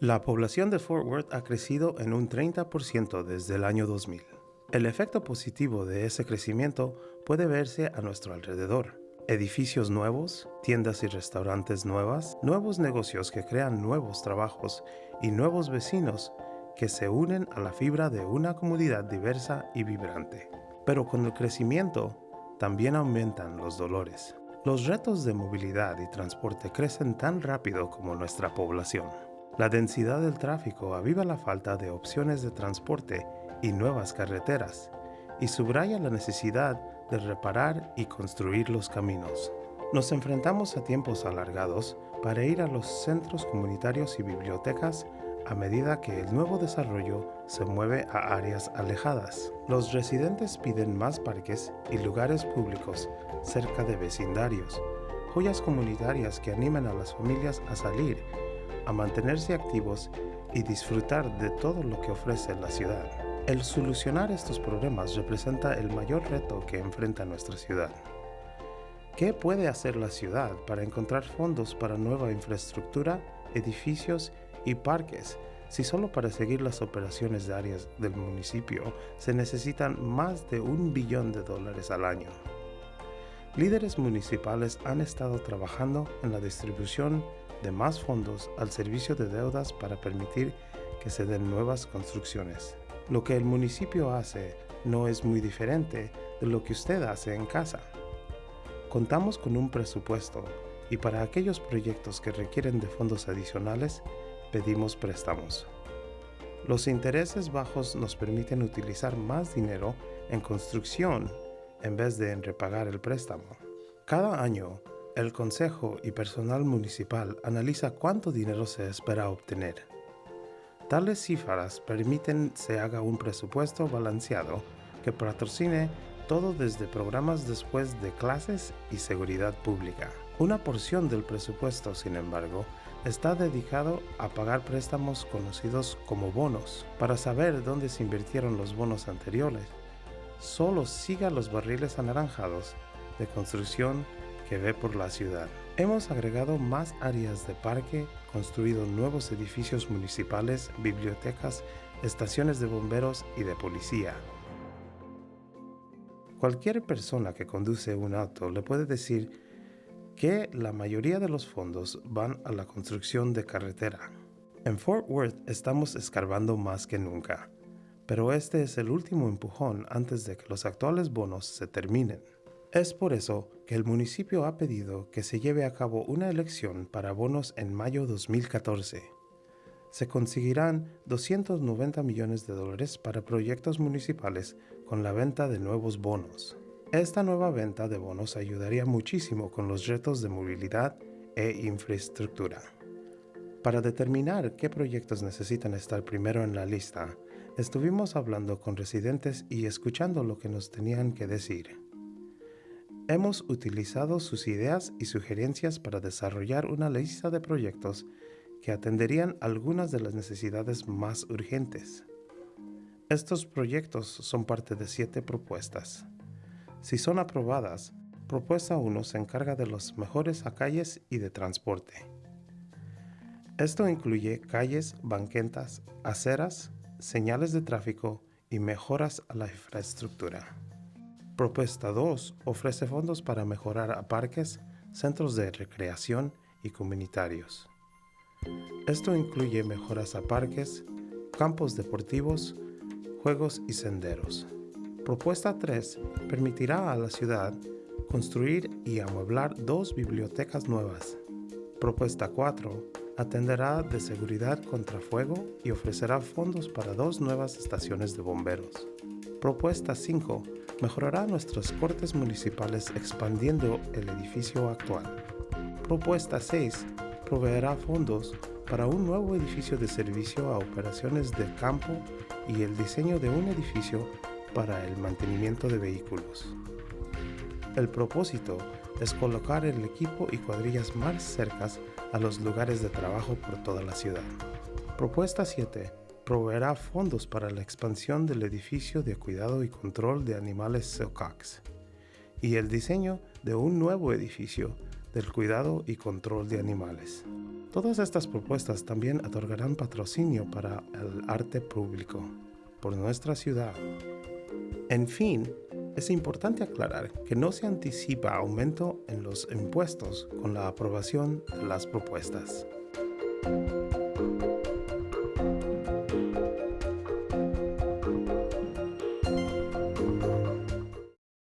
La población de Fort Worth ha crecido en un 30% desde el año 2000. El efecto positivo de ese crecimiento puede verse a nuestro alrededor. Edificios nuevos, tiendas y restaurantes nuevas, nuevos negocios que crean nuevos trabajos y nuevos vecinos que se unen a la fibra de una comunidad diversa y vibrante. Pero con el crecimiento también aumentan los dolores. Los retos de movilidad y transporte crecen tan rápido como nuestra población. La densidad del tráfico aviva la falta de opciones de transporte y nuevas carreteras y subraya la necesidad de reparar y construir los caminos. Nos enfrentamos a tiempos alargados para ir a los centros comunitarios y bibliotecas a medida que el nuevo desarrollo se mueve a áreas alejadas. Los residentes piden más parques y lugares públicos cerca de vecindarios, joyas comunitarias que animen a las familias a salir a mantenerse activos y disfrutar de todo lo que ofrece la ciudad. El solucionar estos problemas representa el mayor reto que enfrenta nuestra ciudad. ¿Qué puede hacer la ciudad para encontrar fondos para nueva infraestructura, edificios y parques si solo para seguir las operaciones de áreas del municipio se necesitan más de un billón de dólares al año? Líderes municipales han estado trabajando en la distribución de más fondos al servicio de deudas para permitir que se den nuevas construcciones. Lo que el municipio hace no es muy diferente de lo que usted hace en casa. Contamos con un presupuesto y para aquellos proyectos que requieren de fondos adicionales, pedimos préstamos. Los intereses bajos nos permiten utilizar más dinero en construcción en vez de en repagar el préstamo. Cada año, el Consejo y personal municipal analiza cuánto dinero se espera obtener. Tales cifras permiten se haga un presupuesto balanceado que patrocine todo desde programas después de clases y seguridad pública. Una porción del presupuesto, sin embargo, está dedicado a pagar préstamos conocidos como bonos. Para saber dónde se invirtieron los bonos anteriores, solo siga los barriles anaranjados de construcción que ve por la ciudad. Hemos agregado más áreas de parque, construido nuevos edificios municipales, bibliotecas, estaciones de bomberos y de policía. Cualquier persona que conduce un auto le puede decir que la mayoría de los fondos van a la construcción de carretera. En Fort Worth estamos escarbando más que nunca, pero este es el último empujón antes de que los actuales bonos se terminen. Es por eso que el municipio ha pedido que se lleve a cabo una elección para bonos en mayo 2014. Se conseguirán 290 millones de dólares para proyectos municipales con la venta de nuevos bonos. Esta nueva venta de bonos ayudaría muchísimo con los retos de movilidad e infraestructura. Para determinar qué proyectos necesitan estar primero en la lista, estuvimos hablando con residentes y escuchando lo que nos tenían que decir. Hemos utilizado sus ideas y sugerencias para desarrollar una lista de proyectos que atenderían algunas de las necesidades más urgentes. Estos proyectos son parte de siete propuestas. Si son aprobadas, propuesta 1 se encarga de los mejores a calles y de transporte. Esto incluye calles, banquetas, aceras, señales de tráfico y mejoras a la infraestructura. Propuesta 2 ofrece fondos para mejorar a parques, centros de recreación y comunitarios. Esto incluye mejoras a parques, campos deportivos, juegos y senderos. Propuesta 3 permitirá a la ciudad construir y amueblar dos bibliotecas nuevas. Propuesta 4 atenderá de seguridad contra fuego y ofrecerá fondos para dos nuevas estaciones de bomberos. Propuesta 5 mejorará nuestros cortes municipales expandiendo el edificio actual. Propuesta 6 proveerá fondos para un nuevo edificio de servicio a operaciones de campo y el diseño de un edificio para el mantenimiento de vehículos. El propósito es colocar el equipo y cuadrillas más cercas a los lugares de trabajo por toda la ciudad. Propuesta 7 proveerá fondos para la expansión del edificio de cuidado y control de animales Silcox y el diseño de un nuevo edificio del cuidado y control de animales. Todas estas propuestas también otorgarán patrocinio para el arte público por nuestra ciudad. En fin, es importante aclarar que no se anticipa aumento en los impuestos con la aprobación de las propuestas.